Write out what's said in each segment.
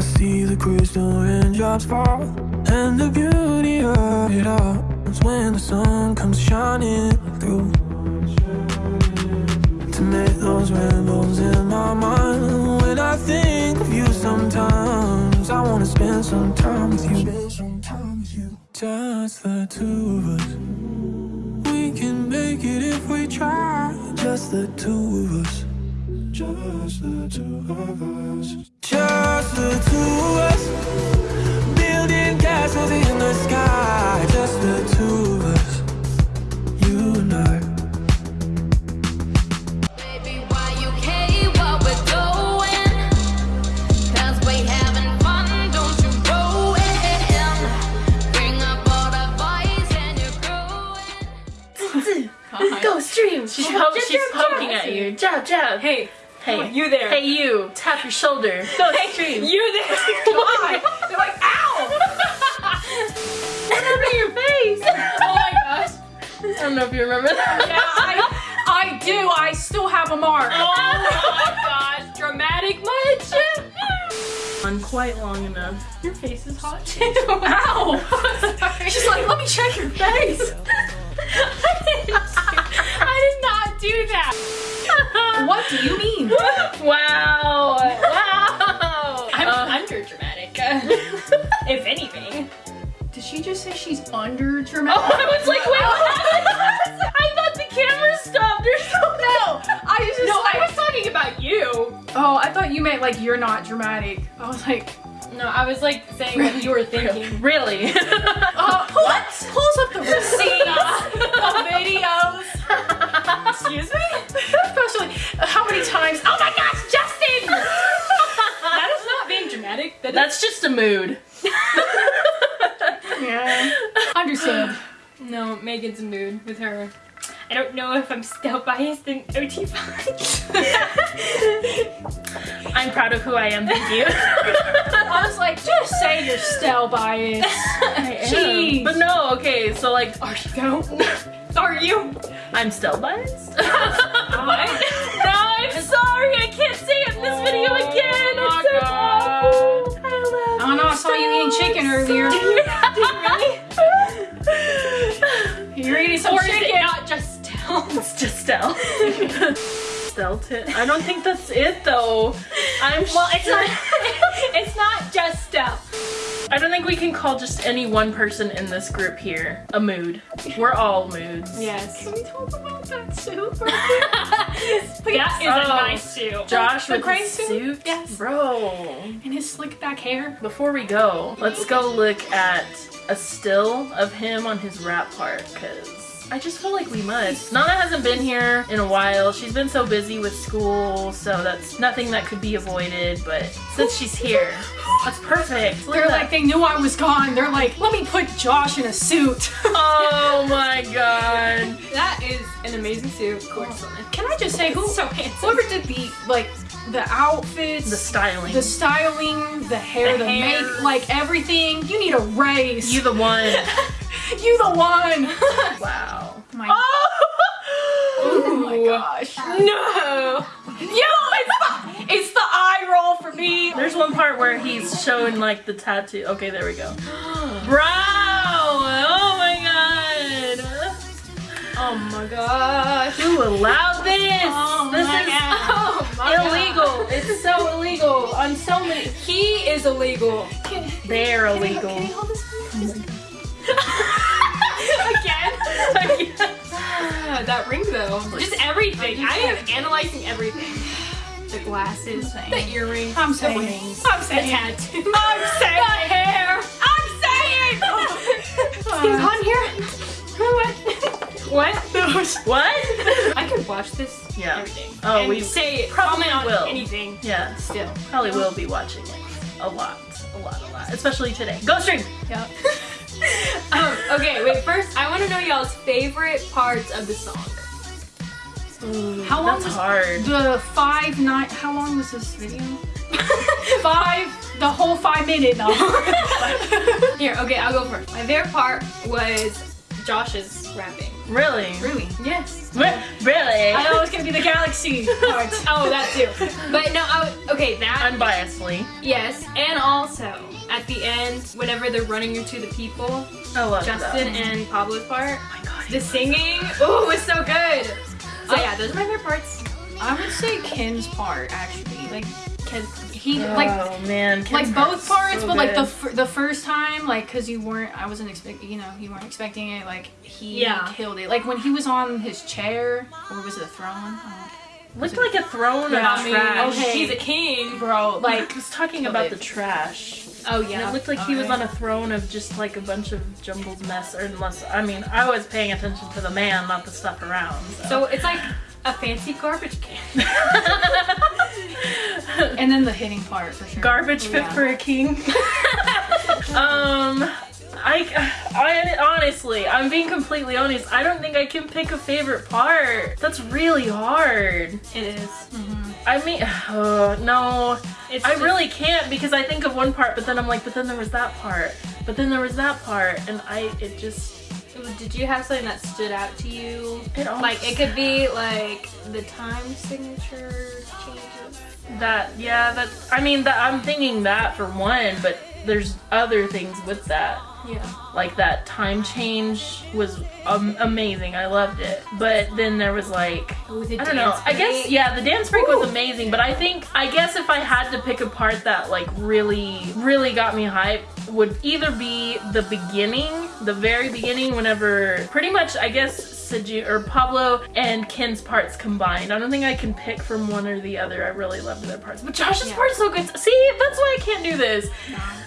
see the crystal raindrops fall, and the beauty of it all is when the sun comes shining through. To make those rainbows in my mind. When I think of you, sometimes I wanna spend some time with you. Just the two of us. We can make it if we try. Just the two of us. Just the two of us. Just the two of us. Building castles in the sky. Just the two of us. You and I. Baby, why you care what we're doing? Cause we having fun, don't you go in. Bring up all the boys and you're growing. Go stream. She's, po- she's poking at you. Jab, jab. Hey, hey, you there. Hey, you. Tap your shoulder. Go stream. you there. Why? They're like, ow! What happened to your face? oh my gosh. I don't know if you remember that. Yeah, I, I do. I still have a mark. Oh my gosh. Dramatic much? On quite long enough. Your face is hot too. Ow! She's like, let me check your face. I did not do that. what do you mean? Wow. Wow. I'm Uh, under dramatic. if anything. Did she just say she's under dramatic? Oh, I was like, wait, what? I thought the camera stopped or something. No, I was just No, like, I was talking about you. oh, I thought you meant like you're not dramatic. I was like, No, I was like saying what you were thinking. Really? uh, what? Pulls up the receipts, the videos. Excuse me? Especially, how many times? Oh my gosh, Justin! that is not being dramatic. That's just a mood. Yeah. Understood. No, Megan's a mood with her. I don't know if I'm still biased in OT5. I'm proud of who I am, thank you. Still. I. Jeez. But no, okay, so like, Are you go? Are you? I'm still biased. What? no, I'm sorry, I can't say it in this video Oh again. my It's so God. awful. I love I don't know, I saw you eating chicken earlier. you really? You're eating some or chicken. not just still? It's just Stell. Stelton. I don't think that's it though. I'm Well, it's not. it's not just Stell. I don't think we can call just any one person in this group here a mood. We're all moods. Yes. Can we talk about that soup? That is a Oh. nice suit. Josh The with his suit? suit. Yes. Bro. And his slick back hair. Before we go, let's go look at a still of him on his rap part because I just feel like we must. Nana hasn't been here in a while. She's been so busy with school, so that's nothing that could be avoided. But since she's here, that's perfect. Look They're like, they knew I was gone. They're like, let me put Josh in a suit. oh my god. That is an amazing suit. Gorgeous. Can I just say, who, So handsome. whoever did the, like, the outfits, The styling. the styling, the hair, The the, hair. make, like everything, you need a raise. you the one. you the one. wow. My, Oh! oh my gosh. No. Yo, it's the, it's the eye roll for me. There's one part where he's showing like the tattoo. Okay, there we go. Bro! Oh my god! Oh my gosh. Who allowed this? Oh this my is God. Oh my illegal. It's so illegal on so many. He is illegal. They're illegal. Can you hold this that ring though. Just everything. I am analyzing everything. The glasses, the earrings, I'm the saying. rings, I'm the saying. tattoo, I'm saying. the hair. I'm saying. He's on here. What? What? What? I could watch this Yeah. every day. Oh, and we say probably comment on will. anything. yeah, Still. probably will be watching it a lot, a lot, a lot. Especially today. Go stream. Yep. Okay, wait. First, I want to know y'all's favorite parts of the song. How long That's was hard. the five nine? How long was this video? five. The whole five minute though. Here, okay, I'll go first. My favorite part was Josh's rapping. Really? Really? Yes. Re- Really? I thought it was gonna be the galaxy part. Oh, that too. But no, I, okay, that Unbiasedly. yes, and also at the end, whenever they're running into the people, Justin that. and Pablo's part, Oh my god. the singing, oh, it was so good. So oh, yeah, those are my favorite parts. I would say Ken's part actually, like, cause he like oh man. Ken's like both part's parts, so but like the f- the first time, like, cause you weren't, I wasn't expecting, you know, you weren't expecting it. Like he Yeah. killed it. Like when he was on his chair, or was it a throne? I looked like a throne Yeah, of trash. okay. He's a king. Bro, Like like I was talking about it. the trash. Oh And yeah. it looked like he oh, was Okay. on a throne of just like a bunch of jumbled mess, or unless I mean I was paying attention to the man, not the stuff around. So, So it's like a fancy garbage can. and then the hitting part for sure. garbage fit yeah. for a king. um, I, I honestly, I'm being completely honest. I don't think I can pick a favorite part. That's really hard. It is. I mean, uh, no, It's I just- really can't because I think of one part, but then I'm like, but then there was that part, but then there was that part, and I, it just, Did you have something that stood out to you? it Like it could be like the time signature changes. that, yeah, that, I mean, that I'm thinking that for one, but there's other things with that. Yeah. like that time change was um, amazing. I loved it. But then there was like Ooh, the I don't know. dance I guess yeah, the dance break was amazing. But I think I guess if I had to pick a part that like really really got me hyped would either be the beginning, the very beginning, whenever pretty much I guess. Sejun or Pablo and Ken's parts combined. I don't think I can pick from one or the other. I really loved their parts. But Josh's Yeah. part's so good. See, that's why I can't do this.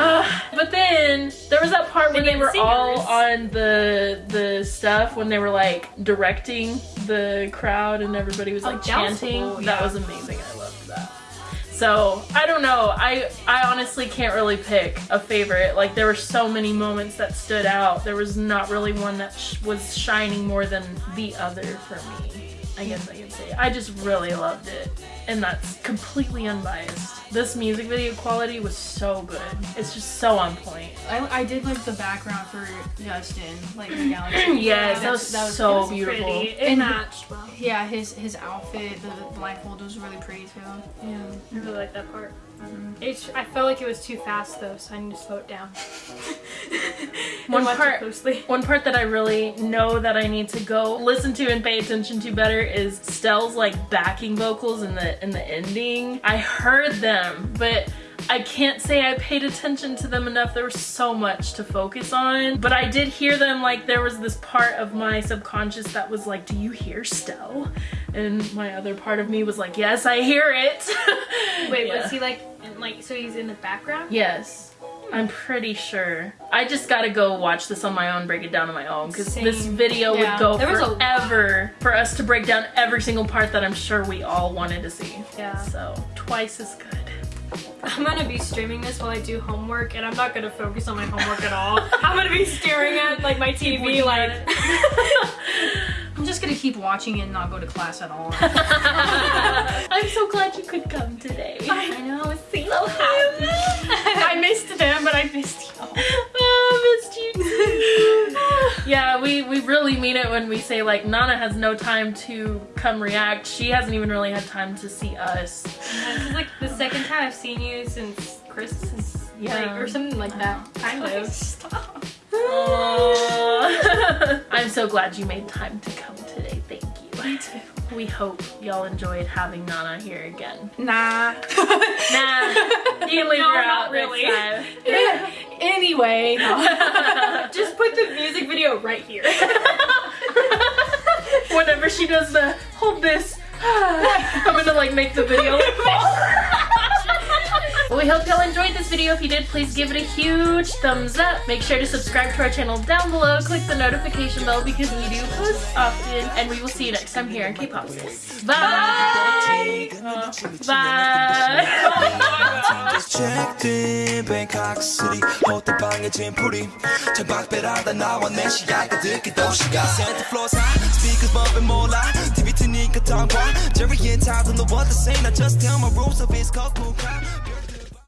Uh, but then there was that part where they were all on the the stuff when they were like directing the crowd and everybody was Oh, like that was chanting. cool, That yeah. was amazing. So I don't know. I I honestly can't really pick a favorite. Like there were so many moments that stood out. There was not really one that sh- was shining more than the other for me. I guess I can say. I just really loved it, and that's completely unbiased. This music video quality was so good. It's just so on point. I, I did like the background for Justin, like the galaxy. yes, that was, that was- so was beautiful. Pretty. It And- matched well. Yeah, his his outfit, the blindfold was really pretty too. Yeah, I really like that part. Mm-hmm. It's, I felt like it was too fast though, so I need to slow it down. One And watch it part- closely. One part that I really know that I need to go listen to and pay attention to better is Stell's like backing vocals in the in the ending. I heard them, but I can't say I paid attention to them enough. There was so much to focus on, but I did hear them like there was this part of my subconscious that was like, "Do you hear Stell?" And my other part of me was like, "Yes, I hear it." Wait, Yeah. was he like, in, like, so he's in the background? Yes. I'm pretty sure. I just gotta go watch this on my own, break it down on my own, because this video Yeah. would go There forever for us to break down every single part that I'm sure we all wanted to see. Yeah. So, twice as good. I'm gonna be streaming this while I do homework, and I'm not gonna focus on my homework at all. I'm gonna be staring at like my TV, like. I'm just gonna keep watching it and not go to class at all. I'm so glad you could come today. I know, I was so happy. I missed them, but I missed you. Oh, missed you too. Yeah, we, we really mean it when we say like Nana has no time to come react. She hasn't even really had time to see us. This is like the second time I've seen you since Christmas, Yeah. like, or something like that. Kind of. Stop. I'm so glad you made time to come today. Thank you. Me too. We hope y'all enjoyed having Nana here again. Nah. Nah, you leave No, her not out really. next time. anyway. Just put the music video right here. Whenever she does the hold this, I'm gonna like make the video. Well, we hope y'all enjoyed this video. If you did, please give it a huge thumbs up. Make sure to subscribe to our channel down below. Click the notification bell because we do post often. And we will see you next time here on K-Pop Sis. Bye! Uh, bye! checked in Bangkok City 호텔 방에 짐풀이 창밖배라다 나와 내 시야가 듣기 도시가 Santa Claus high speakers bumping 몰라 TV 트니까 tongue Jerry and Todd don't know what to say Now just tell my rules of it's cold cool crowd